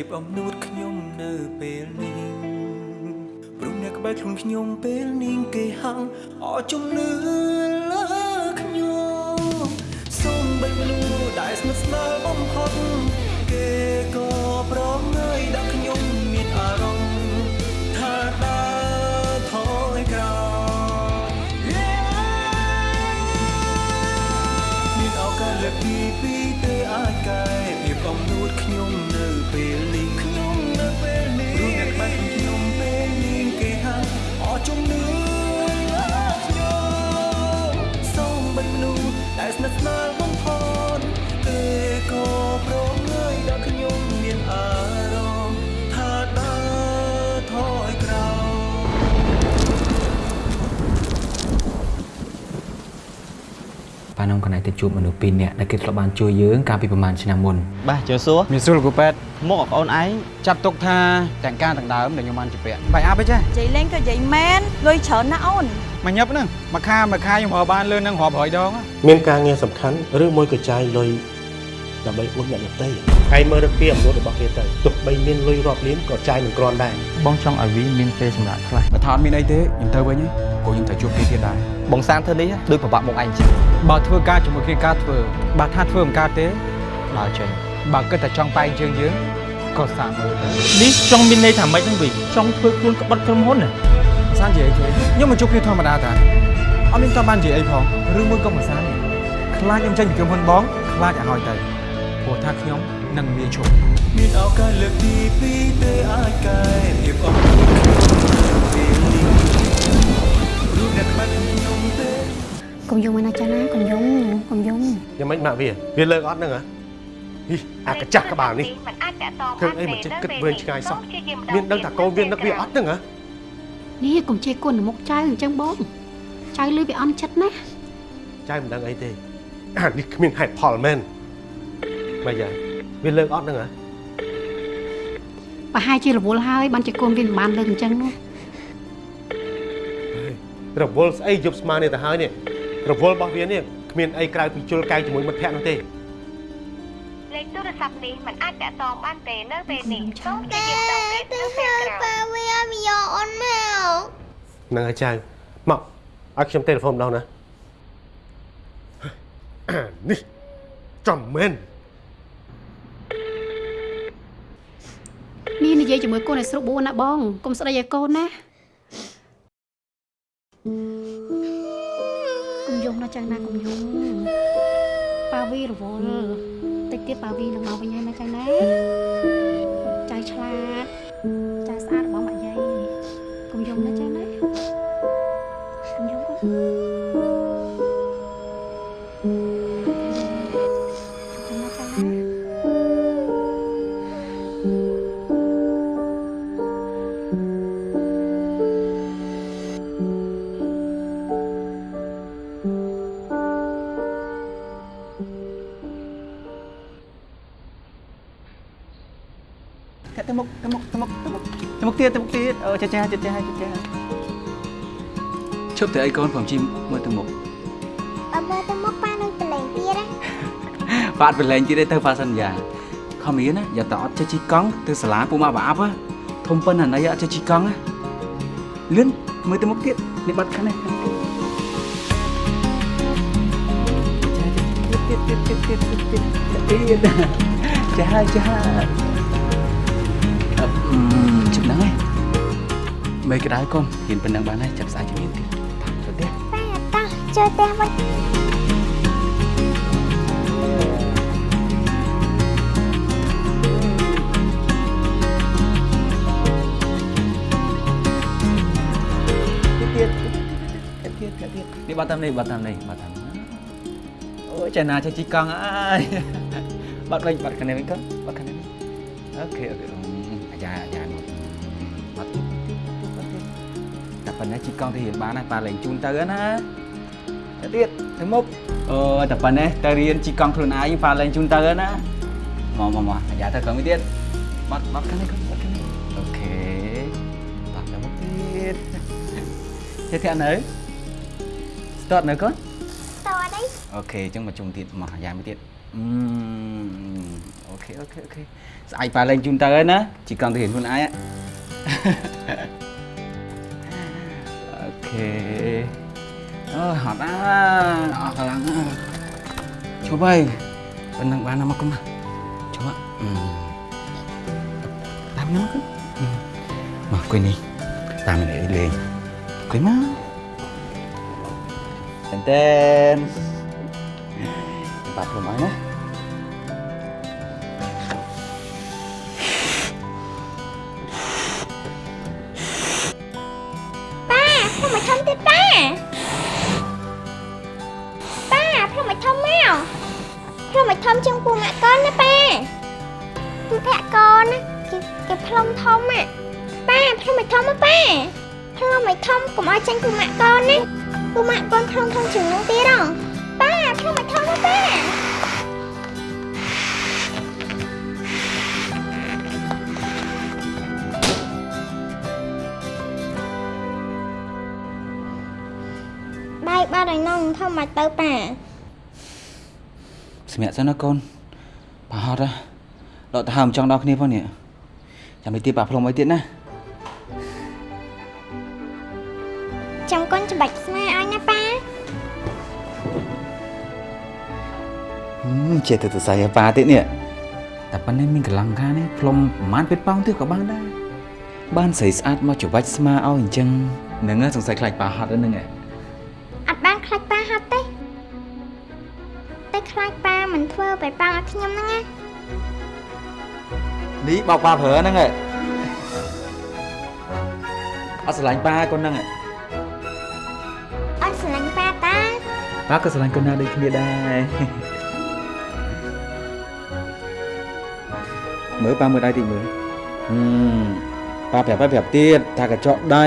ភាពអំនួតខ្ញុំនៅពេលនេះព្រោះអ្នកក្បែរខ្លួនខ្ញុំពេលនេះគេហាំងអរជំនឿលើខ្ញុំសូមបីមនុស្សដែលស្និទ្ធស្នាលបំផុតគេក៏ប្រងើយដាក់ ប៉ានំកណៃទៅជួបមនុស្សពីរនាក់ដែលគេធ្លាប់បានជួយយើងកាលពីប្រហែលឆ្នាំមុនបាទជើសួរមានស្រួលគូប៉ែតមកបងអូនឯងចាត់ទុកថាទាំងការទាំងដើមដែលខ្ញុំបានជពាក់បាយអាប់អីចាស់និយាយលេងក៏និយាយមែនលុយច្រើនណាស់អូនមកញឹបហ្នឹងមួយខាមួយខាខ្ញុំរកបានលឿននឹងរាប់រយដងមានការងារសំខាន់ឬមួយក៏ចាយលុយ ដើម្បីអួតអ្នកដទៃឯងមើលរកពីអំនួតរបស់គេទៅទោះបីមានលុយរាប់លានក៏ចាយមិនគ្រាន់ដែរបងចង់ឲ្យវីមានពេលសម្រាប់ខ្លះបើថាអត់មានអីទេខ្ញុំទៅវិញព្រោះខ្ញុំត្រូវជួបគេទៀតដែរបងសានធ្វើនេះដូចប្របាក់មកឯងចឹងបើធ្វើការជាមួយគ្នាការធ្វើបើថាធ្វើមិនកើតទេដើរចេញបើគិតតែចង់បែងជើងយើងក៏សាកមើលទៅនេះចង់មានន័យថាម៉េចហ្នឹងវីចង់ធ្វើខ្លួនក្បត់ក្រុមហ៊ុនណាសាននិយាយទេខ្ញុំមកជួបគ្នាធម្មតាតាអត់មានតបាននិយាយអីផងឬមួយក៏មិនសានទេខ្លាចខ្ញុំចេញពីក្រុមហ៊ុនបងខ្លាចឲ្យហើយទៅ ព្រោះថាខ្ញុំនឹងមានឈប់មានឱកាសលើកទីពីរទេអាចកែភាពអំនួតខ្ញុំពេលនេះរូបអ្នកក្បែរខ្ញុំទេកុំយំមកណាចាណាកុំយំកុំយំយ៉ាងម៉េចម៉ាក់វាវាលើកអត់ហ្នឹងហ៎ហីអាកញ្ចាស់ក្បាលនេះมันអាចតាក់ទងធ្វើអីមិនចេះគិតវែងឆ្ងាយសោះមានដឹងថាកូនវានឹកវាអត់ហ្នឹងហ៎នេះកុំជេរគុណមុខចៅអញ្ចឹងបងចៅលឺវាអន់ចិត្តណាចៅមិនដឹងអីទេអានេះគ្មានហេតុផលមែន មកយ៉ាវាលើកអត់ហ្នឹងហ៎ប្រហែលជារវល់ហើយបានជាកូនវាមិនបានលើកអញ្ចឹងនោះរវល់ស្អីយប់ស្មាននេះទៅហើយនេះរវល់របស់វានេះគ្មានអីក្រៅពីជុលកែងជាមួយមិត្តភក្តិនោះទេលេខទូរស័ព្ទនេះมันអាចតាក់ទងបានទេនៅពេលនេះសូមព្យាយាមដល់ពេលនៅពេលក្រោយហ្នឹងហើយចៅមកឲ្យខ្ញុំទេលេហ្វូនម្ដងណាអានេះចំមែន នេះនិយាយជាមួយកូនឲ្យស្រុកបួនណាបងកុំស្ដីឲ្យកូនណាកុំយំណាចឹងណាកុំយំប៉ាវីរវល់តិចទៀតប៉ាវីនឹងមកវិញហើយណាចឹងណាចៅឆ្លាតចៅស្អាត ទៅមុខទៀតទៅមុខទៀតអឺចាចាចាចាចាឈប់ទៅអីកូនผมជីមើលទៅមុខអមើលទៅមុខប៉ានឹងប្រឡែងទៀតណាបាទប្រឡែងទៀតទេទៅប៉ាសិនយ៉ាខំរៀនណាយ៉ាតអត់ចេះជីកង់ទៅសាលាពូម៉ាក់បាអាប់ហ៎ធំប៉ុណ្ណាណៃអត់ចេះជីកង់ណាលឿនមើលទៅមុខទៀតនេះបាត់ខាងនេះខាងនេះទៀតទៀតទៀតចាចាអឺ ជិបហ្នឹងឯងមេក្តៅកូនហ៊ានប៉ុណ្ណឹងបានហើយចាប់ស្អាតជំនាញទៀតចូលទៀតប៉ាតោះចូលផ្ទះវិញទៀតទៀតទៀតទៀតនេះបាត់តាមនេះបាត់តាមនេះបាត់តាមអូយចាណាចេះជិះកង់អើយបត់វិញបត់ខាងនេះវិញកូនបត់ខាងនេះ OK OK អាយ៉ាអាយ៉ានោះបត់ទៀតបត់ទៀតតែប៉ុណ្ណេះជិះកង់ទៅរៀនបានហើយប៉ាលែងជូនទៅណាទៅទៀតទៅមុខអូតែប៉ុណ្ណេះទៅរៀនជិះកង់ខ្លួនឯងប៉ាលែងជូនទៅណាមកមកមកអាយ៉ាទៅកង់វិញទៀតបត់បត់ខាងនេះកូនបត់ខាងនេះ OK បត់ទៅមុខទៀត thế thế nơi start nơi con តអត់អី ok chúng mà chung tiền mà dài mới tiền Ừm, ok ok. Sao pha lên chúng ta ấy á Chỉ cần thể hiện luôn ai á. Ok. Ơ hot á Hot lắm. Coba Benang bahan nama kemah Coba hmm. Tahu Mà. Quên đi, Maaf kau ini quên mất. ini Kau bắt Tenten mãi nữa. ណាកូនប្រហត់ហ៎ដកទៅហើមចង់ដល់គ្នាផងនេះចាំទៅទៀតប៉ាផ្លុំអីទៀតណាចាំកូនច្បាច់ស្មាឲ្យណាប៉ាហឹមចេះទៅទៅស្អីឲ្យប៉ាទៀតនេះតែប៉ុណ្ណេះមានកលាំងការនេះផ្លុំប្រហែលពេតប៉ោងទៀតក៏បានដែរបានស្រីស្អាតមកច្បាច់ស្មាឲ្យអញ្ចឹងហ្នឹងហ៎សង្ស័យខ្លាចប៉ាហត់ហ្នឹងហ៎អត់បានខ្លាចប៉ាហត់ទេ តែខ្លាចប៉ាមិនធ្វើបែបប៉ាឲ្យខ្ញុំហ្នឹងណានេះបោកប៉ាប្រើហ្នឹងហ៎អត់ស្រឡាញ់ប៉ាកូនហ្នឹងហ៎អត់ស្រឡាញ់ប៉ាតាប៉ាក៏ស្រឡាញ់កូនណាដូចគ្នាដែរមើលប៉ាមើលដៃតិចមើលហឹមប៉ាប្រាប់ឲ្យប្រាប់ទៀតថាកញ្ចក់ដៃ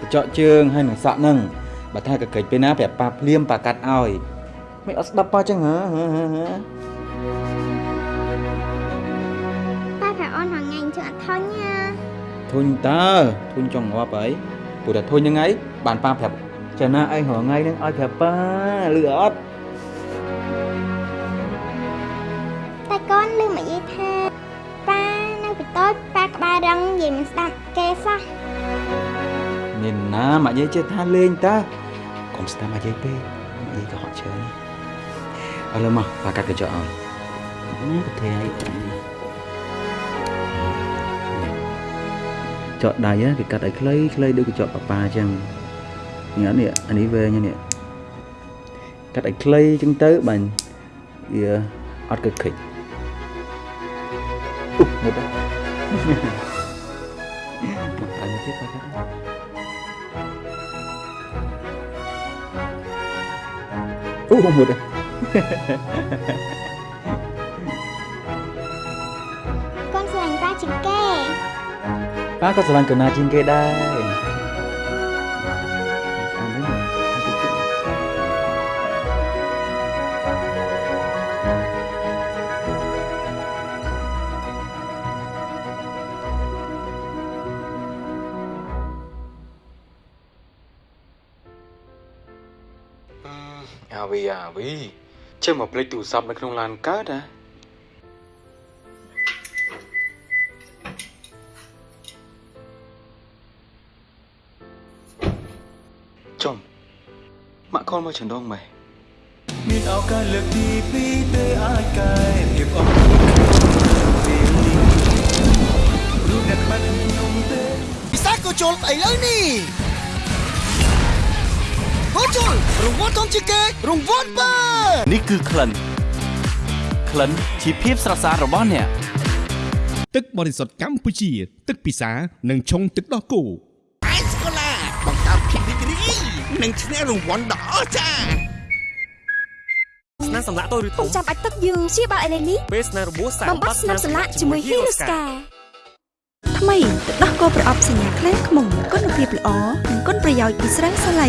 កញ្ចក់ជើងហើយនឹងសក់ហ្នឹងបើថាកកិច្ចពេលណាប្រាប់ប៉ាភ្លាមប៉ាកាត់ឲ្យ មិនអត់ស្ដាប់ប៉ាចឹងហ៎ហ៎ហ៎ហ៎ប៉ាប្រាប់អូនហងៃជឿអត់ធន់ណាធុញតើធុញចង់ងាប់អីព្រោះតែធុញហ្នឹងឯងបានប៉ាប្រាប់ចាណាឯងរហងៃហ្នឹងឲ្យប្រាប់ប៉ាលឺអត់តែកូនលឺមកយាយថាប៉ានៅពីតូចប៉ាក្បាលរឹងនិយាយមិនស្ដាប់គេសោះមានណាមកយាយចេះថាលេងតើកុំស្ដាប់មកយាយពេកមកយាយក៏ហត់ច្រើន ឥឡូវមកប៉ាកាត់កញ្ចក់ឲ្យណាប្រធាយចកដៃគេកាត់ឲ្យខ្លីខ្លីដូចកញ្ចក់ប៉ាប៉ាអញ្ចឹងនេះអត់នេះអានេះវែងនេះកាត់ឲ្យខ្លីអញ្ចឹងទៅបាញ់វាអត់កឹកខិចអ៊ុមុតមកអញទៀតប៉ាកាត់អូមួយដែរ កូនស្រឡាញ់ប៉ាជាងគេប៉ាក៏ស្រឡាញ់កូនណាជាងគេដែរ មកភ្លេចទូរស័ព្ទនៅក្នុងឡានកើតហ៎ចំម៉ាក់ខលមកចណ្ដងម៉ែមានឱកាសលើកទី2ទេអាចកែភាពអត់ពេលនេះព្រោះអ្នកបាត់ខ្ញុំទេពិសាក៏ជុលស្អីលើនេះ ហូជុលរង្វាន់ធំជាងគេរង្វាន់បើនេះគឺក្លិនក្លិនជាភាពស្រស់ស្អាតរបស់អ្នកទឹកបរិសុទ្ធកម្ពុជា ទឹកពិសានិងឆុងទឹកដោះគោអេសកូឡាបង្កើតភាពរីករាយនិងឈ្នះរង្វាន់ដ៏អស្ចារ្យស្នាមសម្លាក់តូចឬធំចាំបាច់ទឹកយើងព្យាបាលឥឡូវនេះពេលស្នាមរបួសសាបំបត្តិស្នាមសម្លាក់ជាមួយ Hiruska ថ្មីទឹកដោះគោប្រអប់សញ្ញាខ្លាំងខ្មុំគុណភាពល្អនិងគុណប្រយោជន៍ពីស្រាំងសាឡៃ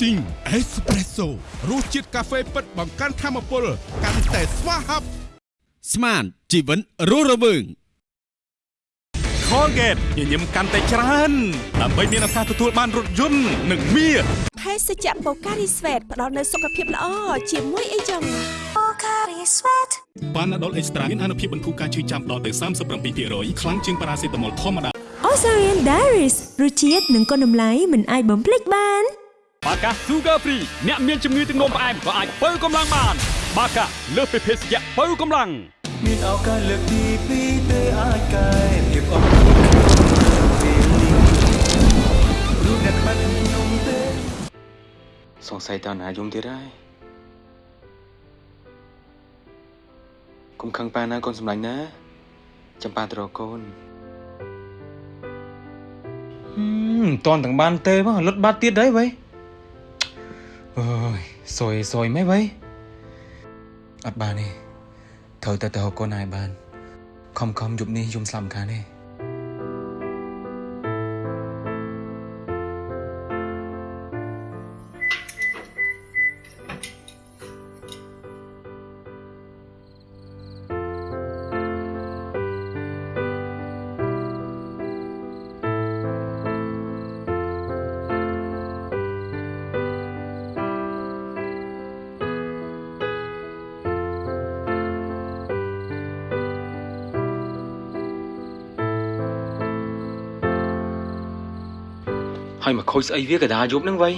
Sting Espresso រសជាតិកាហ្វេពិតបង្កើនធម៌ពលកាន់តែស្វាហាប់ស្មានជីវិតរស់រវើង Colgate ញញឹមកាន់តែច្រើនដើម្បីមានឱកាសទទួលបានរថយន្តនិងមាសភេសជ្ជៈ Pocari Sweat ផ្ដល់នូវសុខភាពល្អជាមួយអីចឹង Pocari Sweat បានដុលអេកស្ត្រាមានអនុភាពបន្ធូរការឈឺចាំដល់ទៅ37%ខ្លាំងជាងប៉ារ៉ាសេតាមុលធម្មតា Osarian Diaries រសជាតិនិងគុណតម្លៃមិនអាចបំភ្លេចបាន បាកា Sugar Free អ្នកមានជំងឺទឹកនោមផ្អែមក៏អាចបើកម្លាំងបាន បាកាលើសពីភេសជ្ជៈបើកម្លាំងមានឱកាសលើកទី2ទេអាចកែភាពអត់ពេលនេះព្រោះអ្នកបាត់ខ្ញុំទេសង្ស័យតើណាយំទៀតហើយកុំខឹងប៉ាណាកូនសម្លាញ់ណាចាំប៉ាត្រកូនមិនតន់ទាំងបានទេបងលុតបាត់ទៀតហើយវ៉ៃ អើយសយសយមិនវ៉ៃអត់បានទេត្រូវតែទៅហៅកូនឲ្យបានខំខំយប់នេះយំស្លាប់ម្ខាងទេ ហើយមកខូចស្អីវាកដាយប់ហ្នឹងវ៉ៃ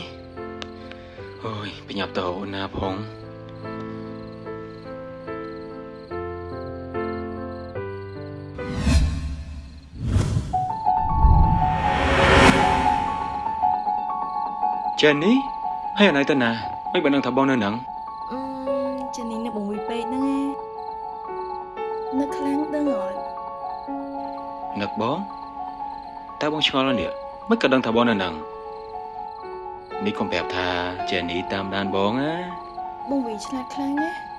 អើយបញ្ញាប់ទៅអូនណាផងចេននេះហើយអណៃទៅណាមិនបាននឹងថាបងនៅហ្នឹងអឺចានេះនៅបងវិពេកហ្នឹងឯងនៅខ្លាំងដឹងអត់នឹកបងតើបងឆ្ងល់នេះ មិនក៏ដឹងថាបងនៅហ្នឹងនេះកុំប្រាប់ថាចេននេះតាមដានបងណាបងវិឆ្លាតខ្លាំងណា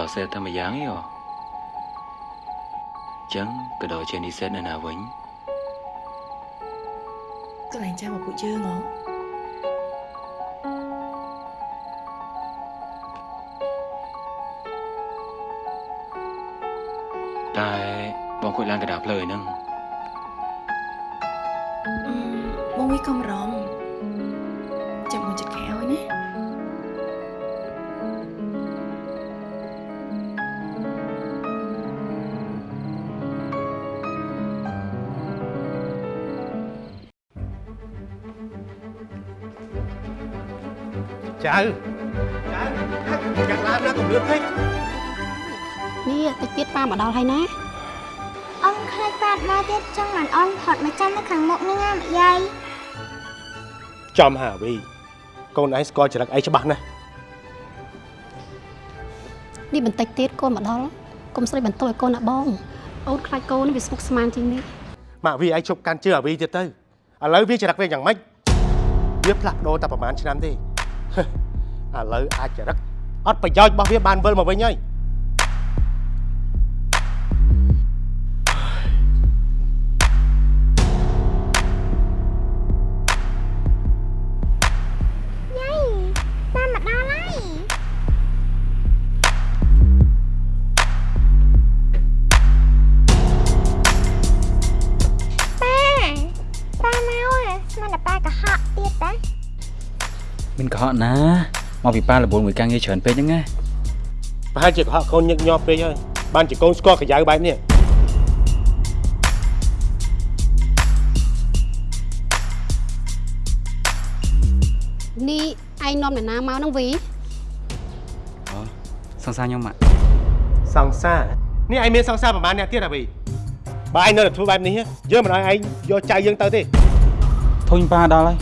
ក៏ដល់សេតែម្យ៉ាងឯងចឹងក៏ដល់ចេននេះសេនៅណាវិញកន្លែងចាំមក ដល់ហើយណាអូនខ្លាចបាត់មកទៀតចង់មិនអូនផុតមកចាំនៅខាងមុខនេះណាម្យាយចំហាវីកូនឯងស្គាល់ចរិតឯងច្បាស់ណាស់នេះបន្តិចទៀតកូនមកដល់កុំស្រីបន្ទោឲ្យកូនណាបងអូនខ្លាចកូនវាស្មុគស្មាញជាងនេះម៉ាក់វីឯងជប់កាន់ជើអាវីទៀតទៅឥឡូវវាចរិតវាយ៉ាងម៉េចវាផ្លាស់ប្ដូរតែប្រហែលឆ្នាំទេហឹមឥឡូវអាចចរិតអត់ប្រយោជន៍របស់វាបានវិលមកវិញហើយ កុហកណាមកពីប៉ារវល់មួយការងារច្រើនពេកហ្នឹងណាប្រហែលជាកុហកកូនញឹកញាប់ពេកហើយបានជាកូនស្គាល់កាយៅបែបនេះនេះឯងនាំអ្នកណាមកហ្នឹងវីសង្សារខ្ញុំម៉ាក់សង្សារនេះឯងមានសង្សារប្រហែលអ្នកទៀតអ្វីបើឯងនៅតែធ្វើបែបនេះយើងមិនឲ្យឯងយកចៅយើងទៅទេធុញប៉ាដល់ហើយ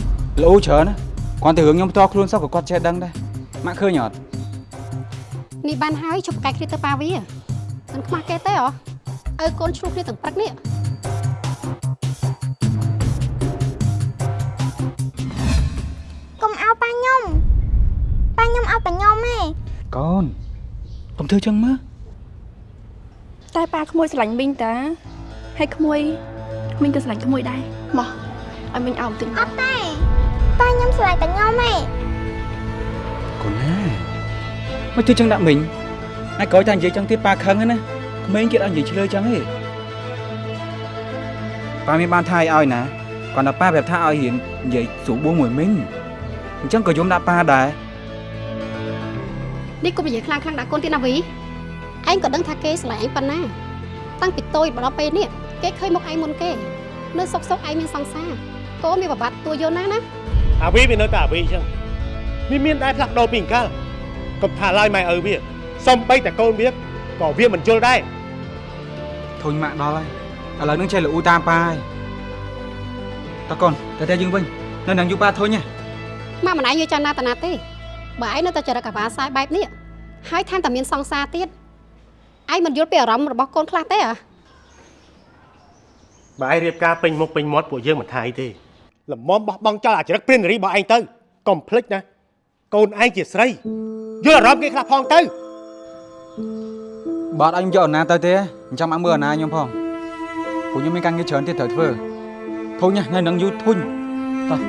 លោច្រើនណា គាត់ទៅរឿងខ្ញុំផ្ទាល់ខ្លួនសោះក៏គាត់ចេះដឹងដែរម៉ាក់ឃើញអត់នេះបានហើយជប់កែកគ្នាទៅប៉ាវីមិនខ្មាស់គេទេហ៎ឲ្យកូនឆ្លុះគ្នាទាំងព្រឹកនេះកុំអោប៉ាខ្ញុំប៉ាខ្ញុំអោតែខ្ញុំទេកូនកុំធ្វើចឹងមើលតែប៉ាក្មួយស្រឡាញ់មីងតាហើយក្មួយមីងក៏ស្រឡាញ់ក្មួយដែរមកឲ្យមីងអោបន្តិចអត់ទេប៉ា ខ្ញុំស្រឡាញ់តែខ្ញុំទេកូនណាមកធ្វើចឹងដាក់មិញហើយក្រោយតែនិយាយចឹងទៀតប៉ាខឹងហ្នឹងណាក្មេងគេអត់និយាយឆ្លើយចឹងទេប៉ាមានបានថាឲ្យឲ្យណាគាត់ថាប៉ាប្រាប់ថាឲ្យរៀននិយាយស្រួលបួងមួយមិញអញ្ចឹងក៏យំដាក់ប៉ាដែរនេះកុំនិយាយខ្លាំងខ្លាំងដាក់កូនទៀតណាវីឯងក៏ដឹងថាគេស្រឡាញ់ឯងប៉ុណ្ណាតាំងពីតូចមកដល់ពេលនេះគេឃើញមុខឯងមុនគេ នៅសុកសុកឯងមានសង្សារកូនមានប្រវត្តិតួយល់ណាស់ណា អាវីវានៅតែអាវីអញ្ចឹងវាមានដែរផ្លាស់ប្ដូរពីអង្កលកុំថាឡើយម៉ែឪវាសំបីតែកូនវាក៏វាមិនយល់ដែរធុញម៉ាក់ដល់ហើយឥឡូវនឹងចេះលូតាមប៉ាហើយតើកូនតែតែយើងវិញនៅនឹងយូប៉ាធុញហ៎ម៉ាក់មិនឯងយកចាណាតាណាទេបើឯងនៅតែចរិតកាវ៉ាសាយបែបនេះហើយថែមតែមានសង្សារទៀតឯងមិនយល់ពីអារម្មណ៍របស់កូនខ្លះទេអ្ហាបើឯងរៀបការពេញមុខពេញមាត់ពួកយើងមិនថាអីទេ លំមបោះបង់ចោលអាចរិតព្រាននារីរបស់ឯងទៅកុំភ្លេចណាកូនឯងជាស្រីយល់អារម្មណ៍គេខ្លះផងទៅបើអត់ឲ្យខ្ញុំយកអាណាទៅទេអញ្ចឹងមកមើលអាណាខ្ញុំផងពួកខ្ញុំមានការងារច្រើនទៀតត្រូវធ្វើធុញណានៅនឹងយូរធុញតោះ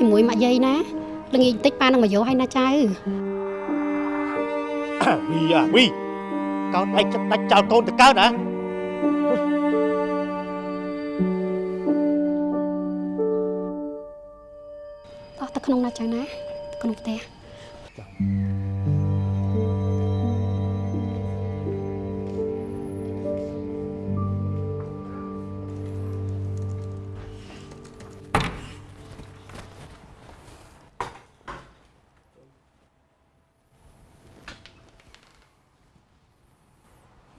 ជាមួយម៉ាក់យាយណាល្ងាចបន្តិចប៉ានឹងមកយកឲ្យណាចៅអាវីអាវីកោនឯងចិត្តដាច់ចោលកូនទៅកើតណា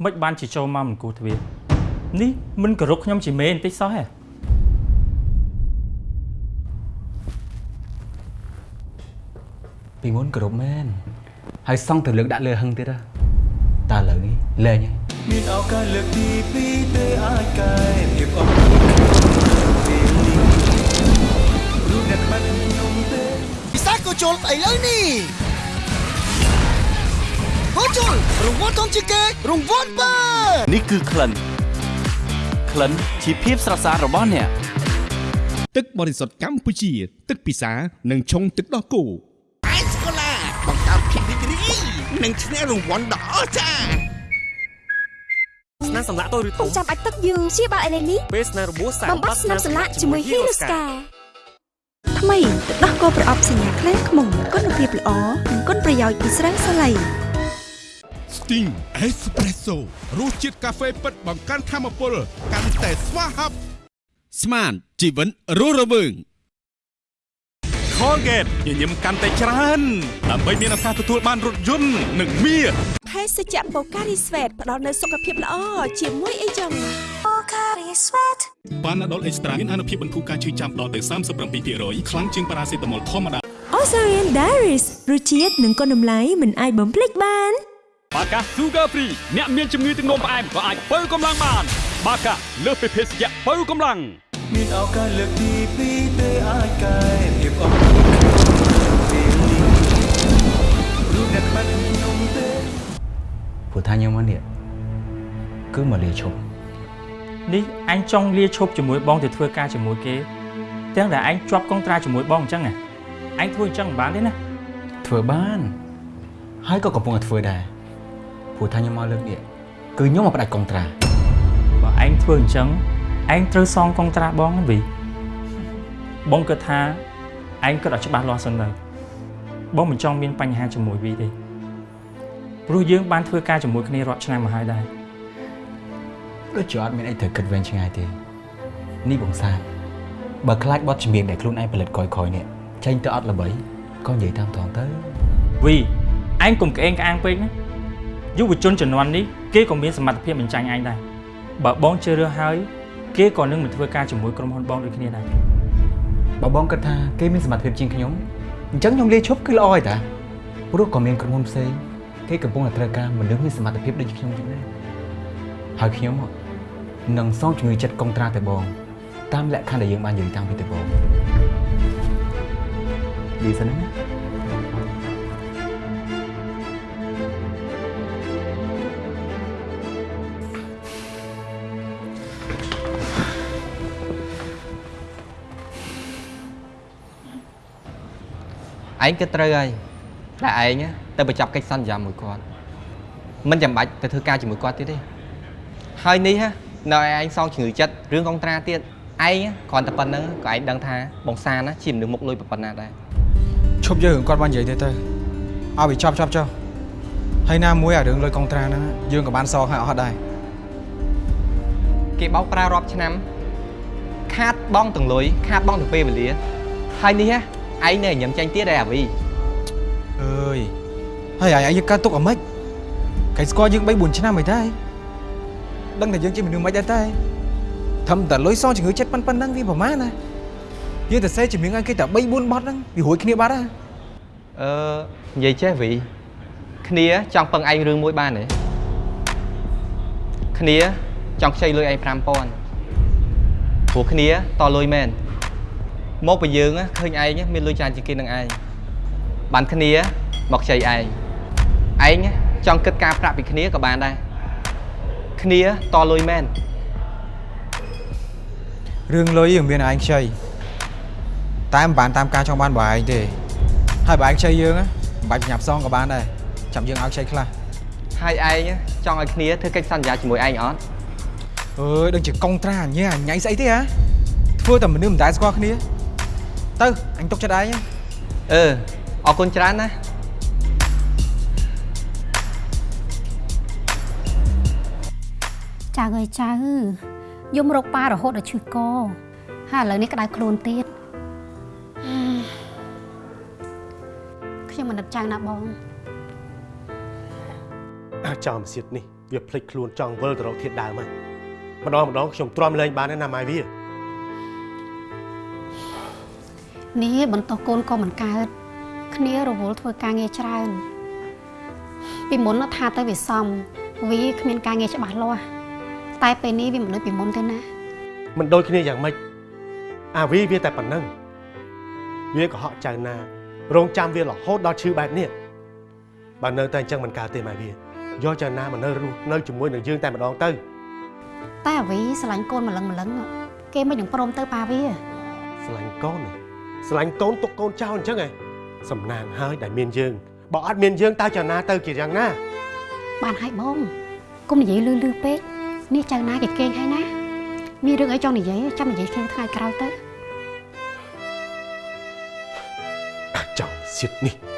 មិនបានជាចូលមកមិនគួរទ្វារនេះមិនគោរពខ្ញុំជាមេបន្តិចសោះហ៎ពីមុនគ្រប់មែនហើយសង់ទៅលើកដាក់លើហឹងទៀតហ៎តើឥឡូវនេះលែងហើយមានឱកាសលើកទី2ទេអាចកែភាពអត់ខ្លួនពេលនេះរូបអ្នកបាត់ខ្ញុំទេពិសាក៏ជុលស្អីលើនេះ ហូជុលរង្វាន់ធំជាងគេរង្វាន់បើនេះគឺក្លិនក្លិនជាភាពស្រស់ស្អាតរបស់អ្នកទឹកបរិសុទ្ធកម្ពុជា ទឹកពិសានិងឆុងទឹកដោះគោអេសកូឡាបង្កើតភាពរីករាយនិងឈ្នះរង្វាន់ដ៏អស្ចារ្យស្នាមសម្លាក់តូចឬធំចាំបាច់ទឹកយើងព្យាបាលឥឡូវនេះពេលស្នាមរបួសសាបំបត្តិស្នាមសម្លាក់ជាមួយ Hero Scar ថ្មីទឹកដោះគោប្រអប់សញ្ញាខ្លែងខ្មុំគុណភាពល្អនិងគុណប្រយោជន៍ពីស្រាំងសាឡៃ Sting Espresso រសជាតិកាហ្វេពិតបង្កើនធម៌ពលកាន់តែស្វាហាប់ស្មានជីវិនរស់រវើង Colgate ញញឹមកាន់តែច្រើនដើម្បីមានឱកាសទទួលបានរថយន្តនិងមាសភេសជ្ជៈបូការីស្វេតផ្ដល់នូវសុខភាពល្អជាមួយអីចឹង Pocari Sweat បានណាដុលអេកស្ត្រាមានអនុភាពបន្ធូរការឈឺចាំដល់ទៅ37%ខ្លាំងជាងប៉ារ៉ាសេតាមុលធម្មតា Osarian Diaries រសជាតិនិងគុណតម្លៃមិនអាចបំភ្លេចបាន បាកា Sugar Free អ្នកមានជំងឺទឹកនោមផ្អែមក៏អាចបើកម្លាំងបាន បាកាលើសពីភេសជ្ជៈបើកម្លាំងមានឱកាសលើកទី2ទេអាចកែភាពអត់ខ្លួនពេលនេះរូបអ្នកបាត់ខ្ញុំទេព្រោះថាខ្ញុំមកនេះគឺមកលាឈប់នេះអញចង់លាឈប់ជាមួយបងទៅធ្វើការជាមួយគេទាំងដែលអញជាប់កុងត្រាជាមួយបងអញ្ចឹងហ៎អញធ្វើអញ្ចឹងមិនបានទេណាធ្វើបានហើយក៏កំពុងតែធ្វើដែរ ព្រោះថាខ្ញុំមកលើកនេះគឺខ្ញុំមកផ្ដាច់កុងត្រាបើឯងធ្វើអញ្ចឹងឯងត្រូវសងកុងត្រាបងណាវីបងគិតថាឯងគិតឲ្យច្បាស់លាស់សិនទៅបងមិនចង់មានបញ្ហាជាមួយវីទេព្រោះយើងបានធ្វើការជាមួយគ្នារាប់ឆ្នាំមកហើយដែរដូចជាអត់មានអីត្រូវគិតវែងឆ្ងាយទេនេះបងសាទបើខ្លាចបត់ជំនាញដែលខ្លួនឯងផលិតក្រោយៗនេះចេញទៅអត់ល្បីក៏និយាយតាមត្រង់ទៅវីឯងកុំក្អេងក្អាងពេកណា យុវជនជំនាន់នេះគេក៏មានសមត្ថភាពបញ្ចាញ់ឯងដែរបើបងជឿរើសហើយគេក៏នឹងមិនធ្វើការជាមួយក្រុមហ៊ុនបងដូចគ្នាដែរបើបងគិតថាគេមានសមត្ថភាពជាងខ្ញុំអញ្ចឹងខ្ញុំលាឈប់គឺល្អហើយតាព្រោះក៏មានក្រុមហ៊ុនផ្សេងគេកំពុងតែត្រូវការមនុស្សមានសមត្ថភាពដូចខ្ញុំចឹងដែរហើយខ្ញុំនឹងសងជំងឺចិត្តកុងត្រាទៅបង តាមលក្ខខណ្ឌដែលយើងបាននិយាយតាំងពីដំបូងនិយាយសិនណា ឯងគិតត្រូវហើយតែឯងទៅបញ្ចប់កិច្ចសន្យាមួយគាត់មិនចាំបាច់ទៅធ្វើការជាមួយគាត់ទៀតទេហើយនេះហ่ะនៅឲ្យឯងសងជំងឺចិត្តរឿងកុងត្រាទៀតឯងគ្រាន់តែប៉ុណ្្នឹងក៏ឯងដឹងថាបងសាណាជាមនុស្សមុខលុយប៉ុណ្ណាដែរឈប់យើងរឿងគាត់បាននិយាយទេទៅឲ្យវាចប់ចប់ចុះហើយណាមួយអារឿងលុយកុងត្រាហ្នឹងយើងក៏បានសងឲ្យអស់ដែរគេបោកប្រារាប់ឆ្នាំ ខាតបងទាំងលុយខាតបងទាំងពេលវេលាហើយនេះហ่ะ ឯងនៅញ៉ាំចាញ់ទៀតដែរអាវីអើយហើយអាយយើងកើតទុកអាម៉េចគេស្គាល់យើង3 4ឆ្នាំហើយតែដឹងតែយើងជាមនុស្សមិនដែរតែធំតែលុយសងជំងឺចិត្តប៉ុណ្ណឹងវាប្រហែលណាយើងតែសេជំនាញឲ្យគេតែ3 4បត់ហ្នឹងវារួចគ្នាបាត់ហើយអឺនិយាយចេះវីគ្នាចង់ពឹងឯងរឿងមួយបានទេគ្នាចង់ខ្ចីលុយឯង5000ព្រោះគ្នាតលុយមែន មកពីយើងឃើញឯងមានលុយច្រើនជាងគេនឹងឯងបានគ្នាមកខ្ចីឯងឯងចង់គិតការប្រាក់ពីគ្នាក៏បានដែរគ្នាតលុយមែនរឿងលុយយើងមានឯងខ្ចីតែមិនបានតាមការចង់បានរបស់ឯងទេហើយបើឯងខ្ចីយើងណាមិនបាច់ញ៉ាប់សងក៏បានដែរចាំយើងឲ្យខ្ចីខ្លះហើយឯងចង់ឲ្យគ្នាធ្វើកិច្ចសន្យាជាមួយឯងអត់អើយដូចជាកុងត្រាញ៉ែអញ៉ៃស្អីទេហ៎ធ្វើតែមនុស្សមិនដែលស្គាល់គ្នា ទៅអញទុកចិត្តឯងអឺអរគុណច្រើនណាចៅអើយចៅយំរកប៉ារហូតដល់ឈឺកហើយឥឡូវនេះក្តៅខ្លួនទៀតខ្ញុំមិននឹកចៅណាបងអាចោលមសៀតនេះវាភ្លេចខ្លួនចង់វិលទៅរកធាតដើមហើយម្ដងម្ដងខ្ញុំទ្រាំលែងបានទេណាម៉ែវា នេះបន្ទោសកូនក៏មិនកើតគ្នារវល់ធ្វើការងារច្រើន ពីមុននោះថាទៅវាសមវាគ្មានការងារច្បាស់លាស់តែពេលនេះវាមិនដូចពីមុនទេណាមិនដូចគ្នាយ៉ាងម៉េចអាវីវាតែប៉ុណ្ណឹងវាក៏ហក់ចៅណារងចាំវារហូតដល់ឈឺបែបនេះបើនៅតែអញ្ចឹងមិនកើតទេម៉ែវាយកចៅណាមកនៅរស់នៅជាមួយនឹងយើងតែម្ដងទៅតែអាវីស្រឡាញ់កូនម្លឹងម្លឹងគេមិននឹងព្រមទៅប៉ាវាស្រឡាញ់កូនហ៎ ស្រឡាញ់កូនទុកកូនចោលអញ្ចឹងហ៎សំណាងហើយដែលមានយើងបើអត់មានយើងតើចៅណាទៅជាយ៉ាងណាបានហើយបងគុំនិយាយលឺលឺពេកនេះចៅណាគេគេងហើយណាមានរឿងអីចង់និយាយចាំនិយាយគ្នាថ្ងៃក្រោយទៅចោលសៀតនេះ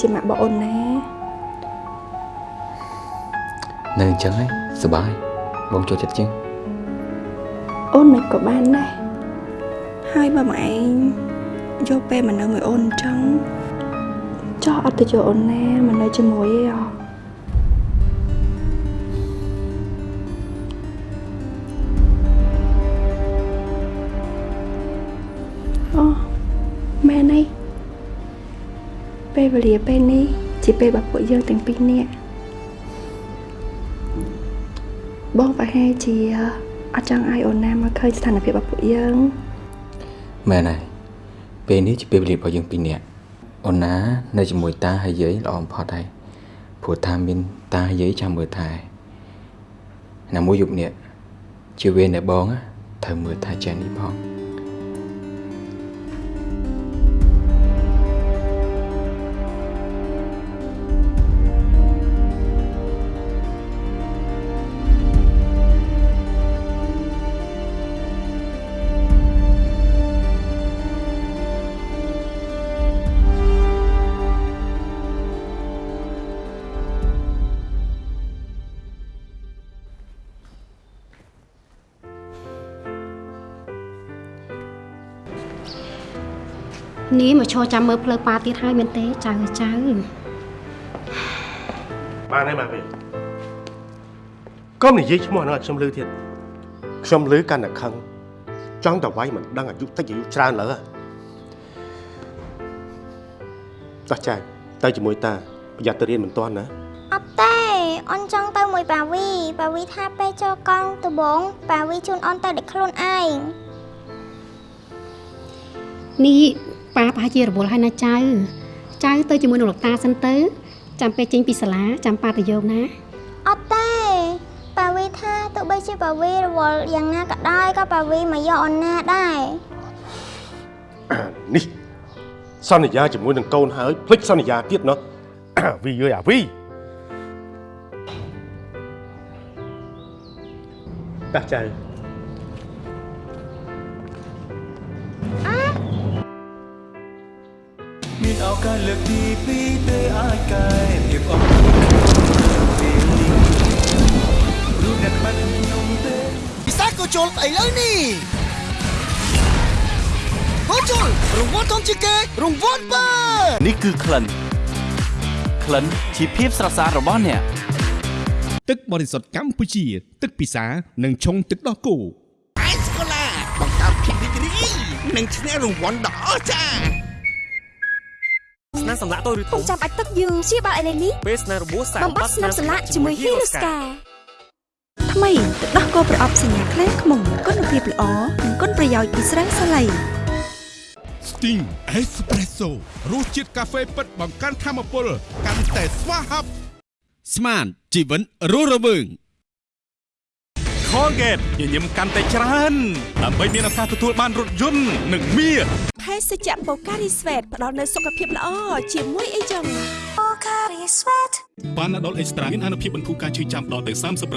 ជាម៉ាក់របស់អូនណានៅអញ្ចឹងហើយសប្បាយបងចូលចិត្តជាងអូនមិនក៏បានដែរហើយបើមកឯងយកពេលមកនៅមួយអូនអញ្ចឹងចោះអត់ទៅចូលអូនណាមកនៅជាមួយឯងអ វេលាពេលនេះជាពេលរបស់ពួកយើងទាំងពីរនាក់បងប្រហែលជាអត់ចង់ឲ្យអូនណាមកឃើញស្ថានភាពរបស់ពួកយើងមែនហើយពេលនេះជាពេលវេលារបស់យើងពីរនាក់អូនណានៅជាមួយតាហើយយាយល្អបំផុតហើយព្រោះតាមានតាហើយយាយចាំមើលថែណាមួយយប់នេះជាវេនដែលបងណាត្រូវមើលថែចានេះផង នេះមកឈរចាំមើលផ្លូវប៉ាទៀតហើយមែនទេចៅចៅបានហើយមកវិញកុំនិយាយឈ្មោះហ្នឹងឲ្យខ្ញុំលឺទៀតខ្ញុំលឺកាន់តែខឹងចង់តែវាយមិនដឹងអាយុតិចអាយុច្រើនលើតោះចាទៅជាមួយតាប្រយ័ត្នទៅរៀនមិនទាន់ណាអត់ទេអូនចង់ទៅមួយប៉ាវីប៉ាវីថាពេលចូលកង់ដំបងប៉ាវីជូនអូនទៅដឹកខ្លួនឯងនេះ ប៉ាប្រហែលជារវល់ហើយណាចៅចៅទៅជាមួយនឹងលោកតាសិនទៅ ចាំពេលចេញពីសាលាចាំប៉ាទៅយកណាអត់ទេប៉ាវីថាទោះបីជាប៉ាវីរវល់យ៉ាងណាក៏ដោយក៏ប៉ាវីមកយកអូនណាដែរនេះសន្យាជាមួយនឹងកូនហើយភ្លេចសន្យាទៀតណោះវីយើអាវីតាចៅ មានឱកាសលើកទីពីរទេអាចកែភាពអស់ក្នុងពេលនេះរូបអ្នកក្បាច់ខ្ញុំទេពិសាក៏ជុលឥឡូវនេះហូជុលរង្វាន់ធំជាងគេរង្វាន់បើនេះគឺក្លិនក្លិនជាភាពស្រស់ស្អាតរបស់អ្នកទឹកបរិសុទ្ធកម្ពុជា ទឹកពិសានិងឆុងទឹកដោះគោអេសកូឡាបង្កើតភាពរីករាយនិងឈ្នះរង្វាន់ដ៏អស្ចារ្យ ស្នាមសម្លាក់តូចឬធំចាំបាច់ទឹកយើងព្យាបាលឥឡូវនេះពេលស្នាមរបួសសាកបំបត្តិស្នាមសម្លាក់ជាមួយ Hero Scar ថ្មីទឹកដោះគោប្រអប់សញ្ញាខ្លែងខ្មុំគុណភាពល្អនិងគុណប្រយោជន៍ពីស្រាសាឡៃ Sting Espresso រសជាតិកាហ្វេពិតបង្កើនធម៌ពលកាន់តែស្វាហាប់ស្មានជីវិនរស់រវើង Colgate ញញឹមកាន់តែច្រើនដើម្បីមានឱកាសទទួលបានរថយន្តនិងមាសភេសជ្ជៈបូការីស្វេតផ្ដល់នូវសុខភាពល្អជាមួយអីចឹង Pocari Sweat បានដល់អេកស្ត្រាមានអនុភាពបន្ធូរការឈឺចាំដល់ទៅ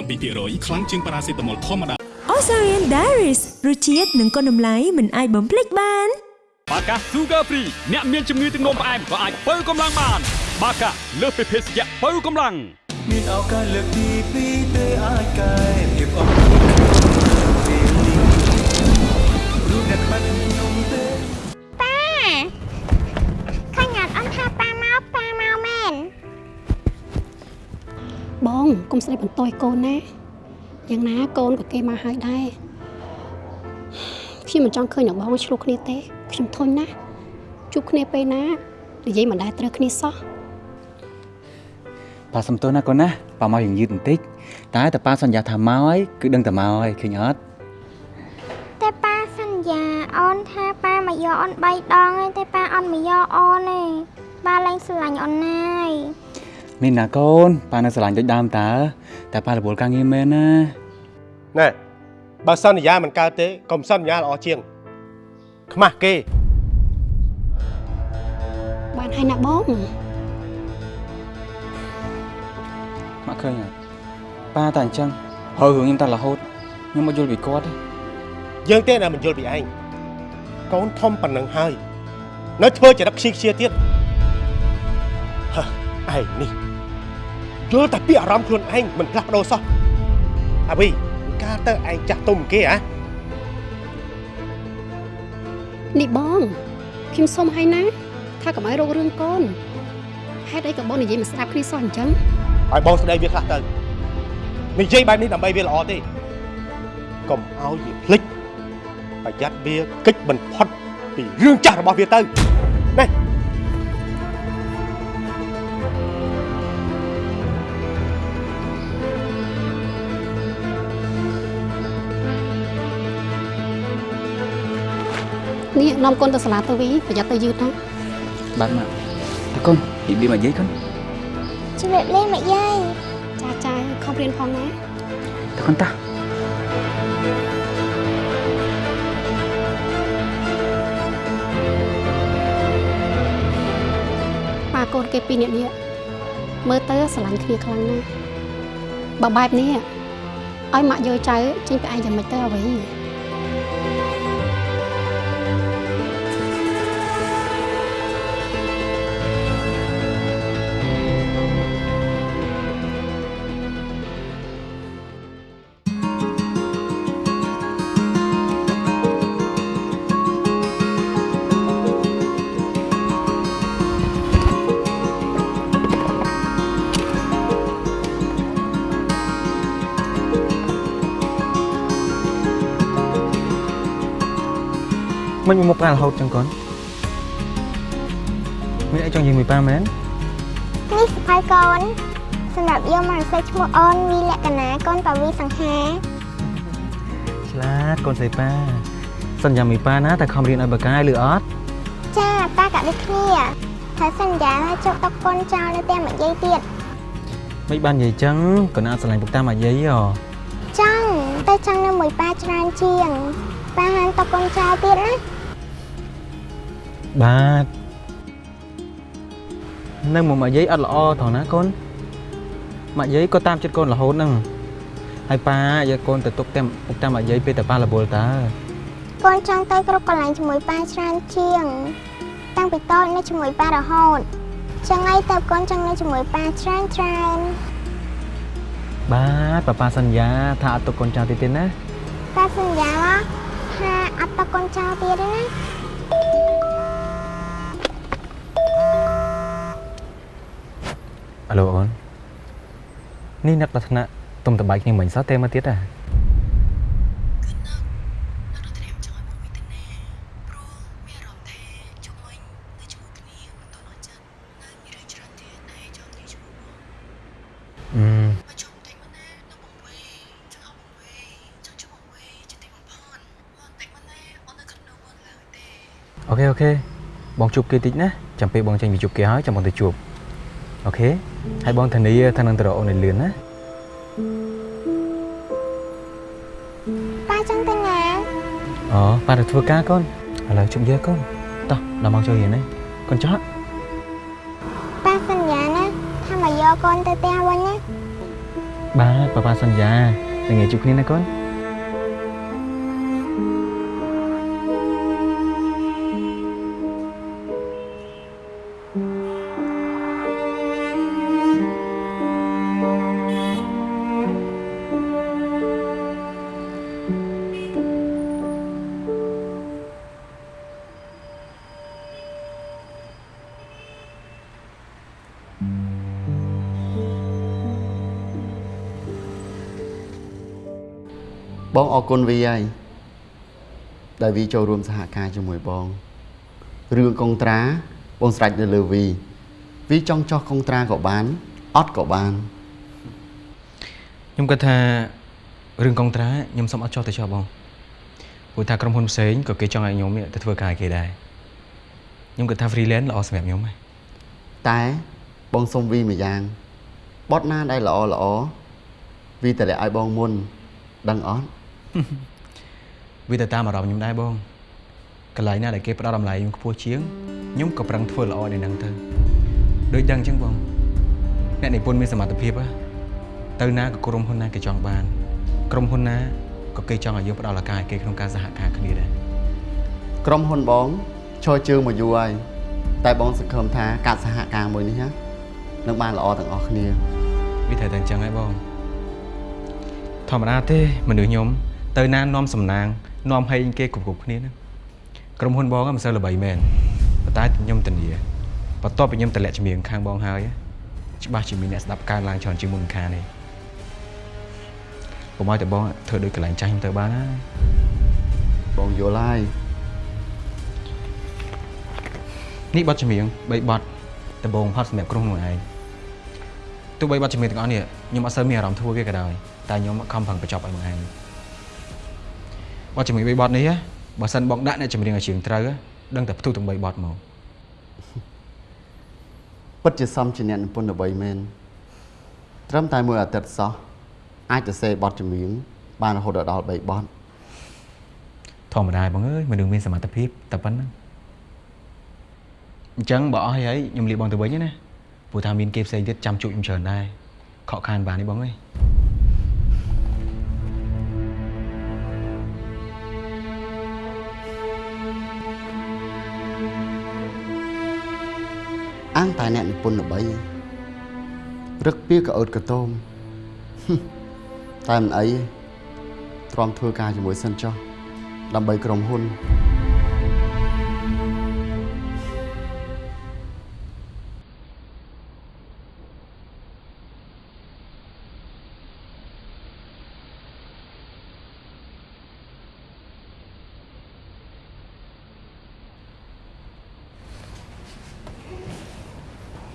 37%ខ្លាំងជាងប៉ារ៉ាសេតាមុលធម្មតា Osarian Diaries រសជាតិនិងគុណតម្លៃមិនអាចបំភ្លេចបានបាកា Sugar Free អ្នកមានជំងឺទឹកនោមផ្អែមក៏អាចបើកម្លាំងបាន បាកាលើសពីភេសជ្ជៈបើកម្លាំងមានឱកាសលើកទីពីរទេ កុំស្ដីបន្ទោសឲ្យកូនណាយ៉ាងណាកូនក៏គេមកហើយដែរខ្ញុំមិនចង់ឃើញអ្នកបងឆ្លោះគ្នាទេខ្ញុំធុញណាស់ជួបគ្នាពេលណានិយាយមិនដែលត្រូវគ្នាសោះប៉ាសំទោសណាកូនណាប៉ាមកយ៉ាងយឺតបន្តិចតែតែប៉ាសន្យាថាមកហើយគឺដឹងតែមកហើយឃើញអត់តែប៉ាសន្យាអូនថាប៉ាមកយកអូន3ដងហើយតែប៉ាអត់មកយកអូនទេប៉ាលែងស្រឡាញ់អូនណាយមា នណាកូនប៉ានៅស្រឡាញ់ដូចដើមតើតែប៉ារវល់ការងារមែនណាណែបើសន្យាមិនកើតទេកុំសន្យាល្អជាង ខ្មាស់គេ បានហើយណាបងមកឃើញហើយប៉ាតែអញ្ចឹងហើយរឿងខ្ញុំតែរហូតខ្ញុំមកយល់ពីគាត់ទេយើងទេដែលមិនយល់ពីឯងកូនធំប៉ុណ្ណឹងហើយ នៅធ្វើចរិតខ្ជិលខ្ជាទៀតហឺឯងនេះ យល់តែពីអារម្មណ៍ខ្លួនឯងមិនផ្លាស់ប្ដូរសោះអាវីកាលទៅឯងចាស់ទុំគេហ៎នេះបងខ្ញុំសុំឲ្យណា ថាកុំឲ្យរករឿងកូនហេតុអីក៏បងនិយាយមិនស្ដាប់គ្នាសោះអញ្ចឹងឲ្យបងស្ដីវាខ្លះទៅនិយាយបែបនេះដើម្បីវាល្អទេកុំឲ្យវាភ្លេចប្រយ័ត្នវាកិច្ចបំផុតពីរឿងចាស់របស់វាទៅណែ នេះនាំកូនទៅសាលាទៅវិញប្រយ័ត្នទៅយឺតណាបាទម៉ាក់តើកូនពីបៀមកយាយកូនជំរាបលាម៉ាក់យាយចាចាខំរៀនផងណាតើកូនតាប៉ាកូនគេពីរនាក់នេះមើលទៅស្រឡាញ់គ្នាខ្លាំងណាស់បើបែបនេះឲ្យម៉ាក់យកចៅចេញពីឯងយ៉ាងម៉េចទៅអ្វី មិនមកមុខប៉ារហូតចឹងកូនមានអីចង់និយាយមួយប៉ាមែននេះសភៅកូនសម្រាប់យកមកសេចឈ្មោះអូនវីលក្ខណៈកូនបាវីសង្ហាឆ្លាតកូនស្រីប៉ាសន្យាមួយប៉ាណាតែខំរៀនឲ្យបកាយឬអត់ចាប៉ាក៏ដូចគ្នាហើយសន្យាថាជប់តុកកូនចោលនៅផ្ទះម្យាយទៀតមិនបាននិយាយចឹងកូនអត់ស្រឡាញ់ពុកតាមកយាយហ៎ចង់តែចង់នៅមួយប៉ាច្រើនជាងប៉ាហានតុកកូនចោលទៀតណា បាទនៅមកមកយាយអត់ល្អថងណាកូនមកយាយក៏តាមចិត្តកូនរហូតហ្នឹងហើយប៉ាយកកូនទៅទុកតាមពុកតាមកយាយពេលតែប៉ារវល់តើកូនចង់ទៅគ្រប់កន្លែងជាមួយប៉ាច្រើនជាង តាំងពីតូចនៅជាមួយប៉ារហូតចឹងហើយកូនកូនចង់នៅជាមួយប៉ាច្រើនច្រើនបាទប៉ាប៉ាសន្យាថាអត់ទុកកូនចោលទៀតទេណាប៉ាសន្យាថាអត់តុកកូនចោលទៀតទេណា អាឡូអូននេះអ្នកប្រាថ្នាទុំតបាយគ្នាមិញសោះទេមកទៀតហ៎អឺ OK OK បងជួបគេតិចណាចាំពេលបងចេញពីជួបគេហើយចាំបងទៅជួប OK ហើយបងធានាថានឹងទៅរកអូនឲ្យលឿនណាប៉ាចង់ទៅណាអូប៉ាទៅធ្វើការកូនឥឡូវជប់យើកូនតោះដល់មកចូលរៀនណាកូនចោះប៉ាសន្យាណាថាមកយកកូនទៅផ្ទះវិញណាបាទប៉ាប៉ាសន្យានឹងងាយជួបគ្នាណាកូន បងអរគុណវីហើយដែលវីចូលរួមសហការជាមួយបងរឿងកុងត្រាបងស្រេចនៅលើវីវីចង់ចោះកុងត្រាក៏បានអត់ក៏បានខ្ញុំគិតថារឿងកុងត្រាខ្ញុំសុំអត់ចោះទៅចោះបងព្រោះថាក្រុមហ៊ុនផ្សេងក៏គេចង់ឲ្យខ្ញុំទៅធ្វើការឲ្យគេដែរខ្ញុំគិតថា freelance ល្អសម្រាប់ខ្ញុំហ្នឹងតែបងសុំវីមួយយ៉ាងបត់ណាដែលល្អល្អវីតម្លាក់ឲ្យបងមុនដឹងអត់ វាទៅតាមអារម្មណ៍ខ្ញុំដែរបងកន្លែងណាដែលគេផ្ដល់តម្លៃខ្ញុំខ្ពស់ជាងខ្ញុំក៏ប្រឹងធ្វើល្អនៅហ្នឹងទៅដូចដឹងអញ្ចឹងបងអ្នកនិពន្ធមានសមត្ថភាពហ៎ទៅណាក៏ក្រុមហ៊ុនណាគេចង់បានក្រុមហ៊ុនណាក៏គេចង់ឲ្យយើងផ្ដល់ឱកាសឲ្យគេក្នុងការសហការគ្នាដែរក្រុមហ៊ុនបងឈរជើងមកយូរហើយតែបងសង្ឃឹមថាការសហការមួយនេះណានឹងបានល្អទាំងអស់គ្នាវាត្រូវតែអញ្ចឹងហើយបងធម្មតាទេមនុស្សខ្ញុំ ទៅណានាំសំណាងនាំហេងគេគ្រប់គ្រប់គ្នាហ្នឹងក្រុមហ៊ុនបងហ្នឹងមិនសូវល្បីមែនប៉ុន្តែខ្ញុំធានាបន្ទាប់ពីខ្ញុំតម្លាក់ជំនាញខាងបងហើយច្បាស់ជាមានអ្នកស្ដាប់កើនឡើងច្រើនជាងមុនខាងនេះកុំឲ្យតែបងធ្វើដូចកន្លែងចាស់ខ្ញុំទៅបានណាបងយល់ហើយនេះបទចម្រៀង3បទដំបូងផុតសម្រាប់ក្រុមខ្លួនឯងទោះបីបទចម្រៀងទាំងអស់នេះខ្ញុំអត់សូវមានអារម្មណ៍ធ្វើវាក៏ដោយតែខ្ញុំខំប្រឹងបញ្ចប់ឲ្យខ្លួនឯង បទចម្រៀង3បទនេះបើសិនបងដាក់អ្នកចម្រៀងឲ្យជើងត្រូវដឹងតែផ្ទុះទាំង3បទមកពិតជាសមជាអ្នកនិពន្ធល្បីមែនត្រឹមតែមួយអាទិត្យសោះអាចទៅសេបទចម្រៀងបានរហូតដល់3បទធម្មតាបងអើយមនុស្សមានសមត្ថភាពតែប៉ុណ្្នឹងអញ្ចឹងបើអស់ហើយខ្ញុំលាបងទៅវិញណាព្រោះថាមានគេផ្សេងទៀតចាំជួបខ្ញុំច្រើនដែរខកខានបាននេះបងអើយ អាងតែអ្នកនិពន្ធល្បីរឹកពីក្អើតកតោមតែមិនអីទេទ្រាំធ្វើការជាមួយសិនចុះដើម្បីក្រុមហ៊ុន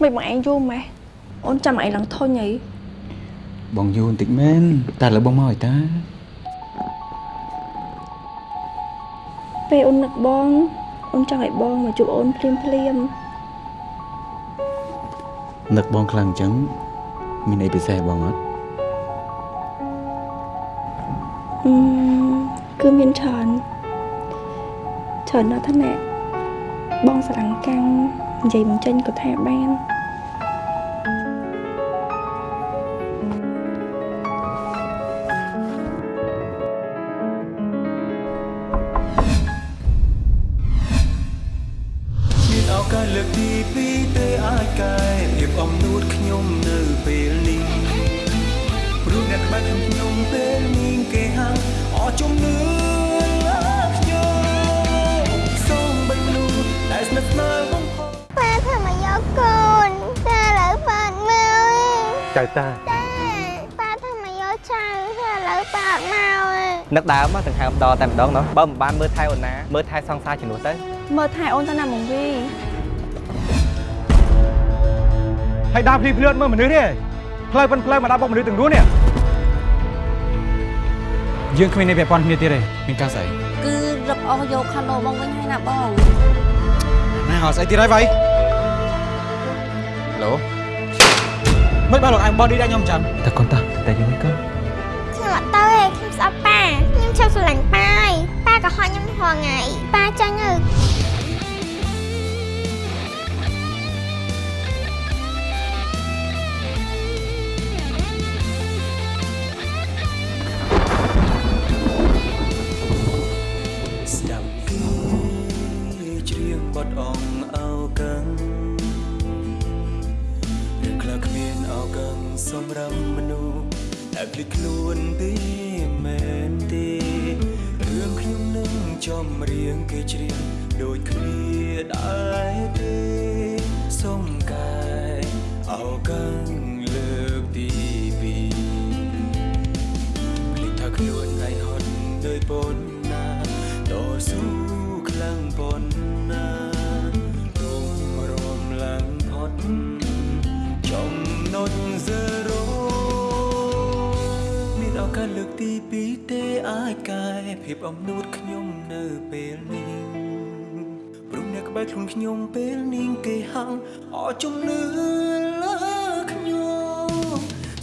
មិនបងឯងយូរម៉េះអូនចាំឯងឡើងធុញអីបងយូរបន្តិចមែនតែឥឡូវបងមកឲ្យតាពេលអូននឹកបងអូនចង់ឲ្យបងមកជួបអូនភ្លាមភ្លាមនឹកបងខ្លាំងអញ្ចឹងមានអីពិសេសបងអត់អឺគឺមានច្រើនច្រើនណាស់ថាណែបងស្រឡាញ់កាំង និយាយមិនចេញក៏ថាបានមានឱកាសលើកទីពីរទេអាចកែភាពអំនួតខ្ញុំនៅពេលនេះព្រោះអ្នកក្បែរខ្ញុំពេលនេះគេហាំអស់ជំនឿលើខ្ញុំសូមបិទលូដែលស្និទ្ធស្នាលបំផុតប៉ា ធ្វើមកយកកូនតែឥឡូវប៉ាអត់មកទេចៅតាតាប៉ាធ្វើមកយកចៅតែឥឡូវប៉ាអត់មកទេនឹកដើមដង្ហើមដល់តែម្ដងណោះបើមិនបានមើលថែអូនណាមើលថែសង្សារជំនួសទៅមើលថែអូនទៅណាមកវីហើយដើរភ្លីភ្លឿនមើលមនុស្សនេះផ្លូវប៉ុនផ្លូវមកដាក់បុកមនុស្សទាំងរួននេះយើងគ្មាននេះពាក់ព័ន្ធគ្នាទៀតទេមានការស្អីគឺរឹបអស់យកខាណូបងវិញហើយណាបងណាហៅស្អីទៀតហើយវ៉ៃ ឡូមិនបានលោកអែមបតឌីដាក់ខ្ញុំចាំតែកូនតាតែយើងមិនក៏ខ្ញុំអត់ទៅទេខ្ញុំស្អប់ប៉ាខ្ញុំចង់ស្រឡាញ់ប៉ាហើយប៉ាក៏ហត់ខ្ញុំរាល់ថ្ងៃប៉ាចាញ់ទៅ សម្រាប់មនុស្សតែភ្លេចខ្លួនទេមែនទេរឿងខ្ញុំនឹងចំរៀងគេច្រៀងដូចគ្នាដែរទេ ភាពអំនួតខ្ញុំនៅពេលនេះព្រមអ្នកក្បែរខ្លួនខ្ញុំពេលនេះគេហៅអស់ជំនឿលើខ្ញុំ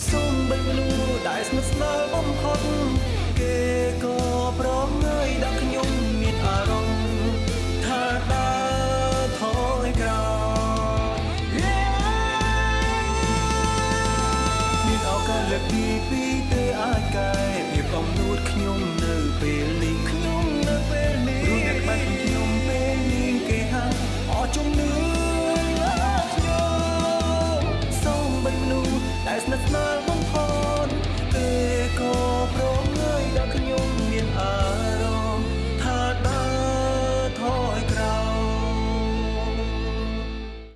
សូមបិទលូដែលស្និទ្ធស្នាលបំផុត